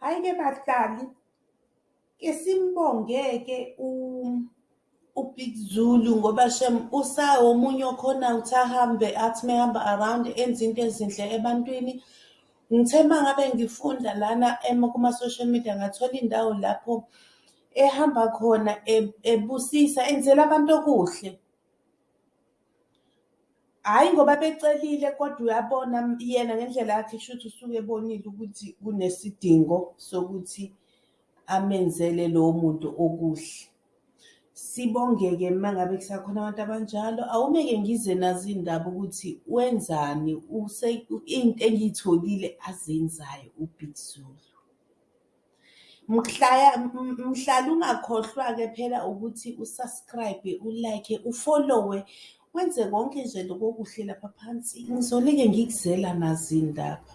Hhayi-ke bahlali, ke simbonge-ke uBig Zulu ngoba shem usawomunye okhona ukuthi ahambe athi mehamba around enze into ezinhle ebantwini. Ngithe uma ngabe ngifunda lana kuma-social media ngathola indawo lapho ehamba khona ebusisa enzela abantu okuhle. Hhayi ngoba becelile kodwa uyabona yena ngendlela yakhe kushuthi usuke ebonile ukuthi kunesidingo sokuthi amenzele lowo muntu okuhle. Sibonge-ke uma ngabe kusakhona abantu abanjalo. Awume-ke ngize nazo iy'ndaba ukuthi wenzani into engiy'tholile azenzayo uBig Zulu. Mhlala ungakhohlwa-ke phela ukuthi u-subscribe-e, u-like-e, u-follow-we wenze konke nje loku okuhle lapha phansi. Ngizolike ngikuzela nazo iy'ndaba.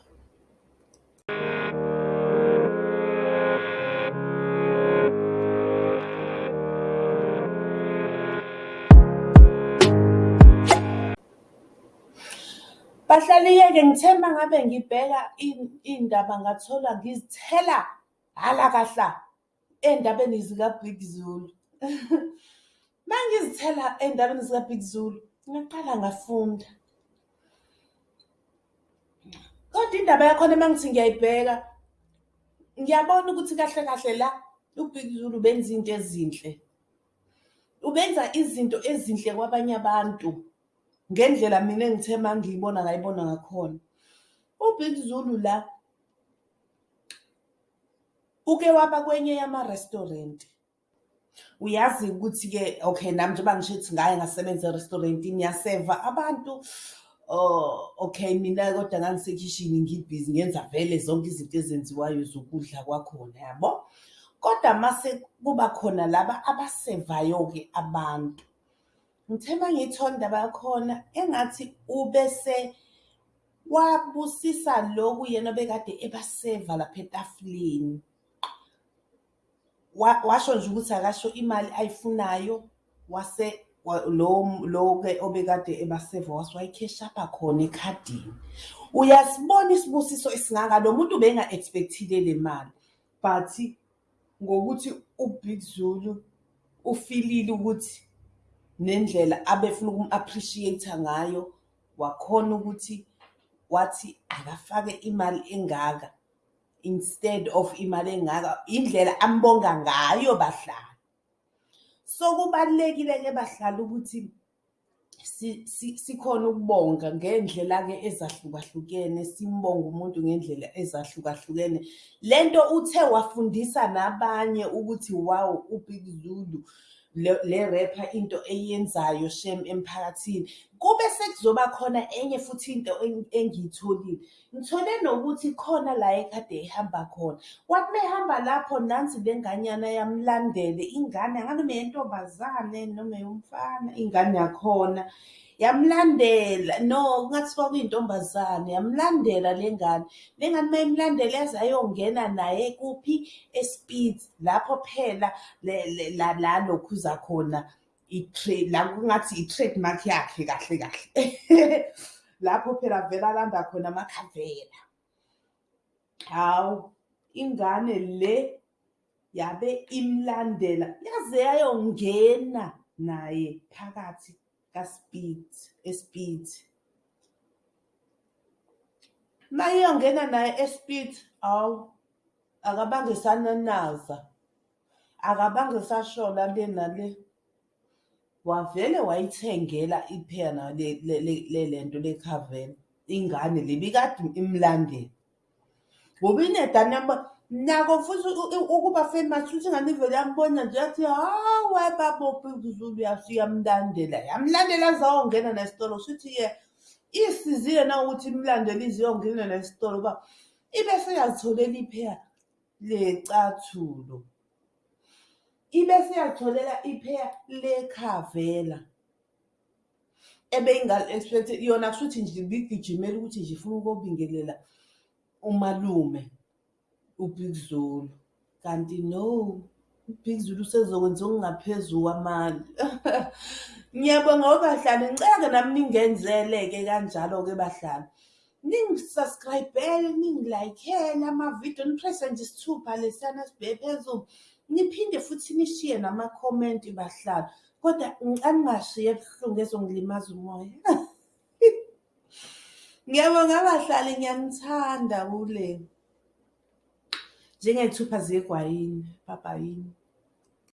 Bahlali-ke ngithe uma ngabe ngibheka iy'ndaba ngathola ngizithela halakahla ey'ndabeni zikaBig Zulu. Uma ngizithela ey'ndabeni zikaBig Zulu ngaqala ngafunda. Kodwa indaba yakhona uma ngithi ngiyayibheka ngiyabona ukuthi kahle kahle la uBig Zulu ubenza into ezinhle. Ubenza izinto ezinhle kwabanye abantu ngendlela mina engithe uma ngiyibona ngayibona ngakhona. UBig Zulu la uke waba kwenye yama-restaurant. Uyazi ukuthi-ke okay nami njengoba ngisho ukuthi ngake ngasebenza e-restaurant-ini ngiyaseva abantu. Okay mina kodwa ngangisekhishini ngibhizi ngenza vele zonke izinto ezenziwayo zokudla kwakhona yabo. Kodwa mase kuba khona laba abasevayo-ke abantu. Ngithe uma ngiyithola indaba yakhona engathi ubese wabusisa loku yena obekade ebaseva lapha etafuleni. Washo nje ukuthi akasho imali ayifunayo wase lo-ke obekade ebaseva wayikheshapha khona ekhadini. Uyasibona isibusiso esingaka lo muntu ubenga-expect-ile le mali but ngokuthi uBig Zulu ufilile ukuthi nendlela abefuna ukum-appreciate-a ngayo wakhona ukuthi wathi akafake imali engaka instead of imali engaka indlela ambonga ngayo bahlali. So kubalulekile-ke bahlali ukuthi sikhone ukubonga ngey'ndlela-ke ezahlukahlukene simbonge umuntu ngendlela ezahlukahlukene. Lento uthe wafundisa nabanye ukuthi wawu uBig Zulu le rapper into eyenzayo shem emphakathini. Kube sekuzoba khona enye futhi into engiyitholile. Ngithole nokuthi khona la ekade ehamba khona. Wathi mehamba lapho nansi le nganyana yamlandela ingane noma eyentombazane noma eyomfana ingane yakhona. Yamlandela no kungathiwa kuyintombazane yamlandela le ngane. Le ngane uma imlandela yaze yayongena naye kuphi eSpitz lapho phela la alokhuza khona la kungathi i-trademark yakhe kahle kahle. Lapho phela vele alanda khona amakhavela. Hawu ingane le yabe imlandela yaze yayongena naye phakathi kaSpitz eSpitz. Mayiyongena naye eSpitz hawu akabange esananaza akabange esashona le nale. Wavele wayithengela iphela le lento lekhavela ingane le ebikade imlandela. Ngoba inedane nakho futhi ukuba famous futhi ingane ivele yambona nje yathi hawe baba uBig Zulu yamlandela. Yamlandela yaze yayongena naye esitolo shuthi-ke isizile nawukuthi imlandele ize iyongena naye esitolo ngoba ibese iyazitholela ipheya lecathulo. Ibese iyazitholela ipheya lekhavela. Ebeyingali-expect yona kushuthi nje ibigijimela ukuthi nje ifuna ukobingelela umalume uBig Zulu. Kanti no uBig Zulu usezokwenza okungaphezu kwamandla. Ngiyabonga bahlali ngicela-ke nami ningenzele-ke kanjalo-ke bahlali. ningi-subscribe-ele ningi-like-ele amavidiyo nipresse nje isithupha lesiyana sibheke phezulu niphinde futhi nishiye namakhomenti bahlali kodwa aningashiye ebuhlungu ezongilimaza umoya. Ngiyabonga abahlali ngiyanithanda kule. Njengey'thupha zegwayini babayini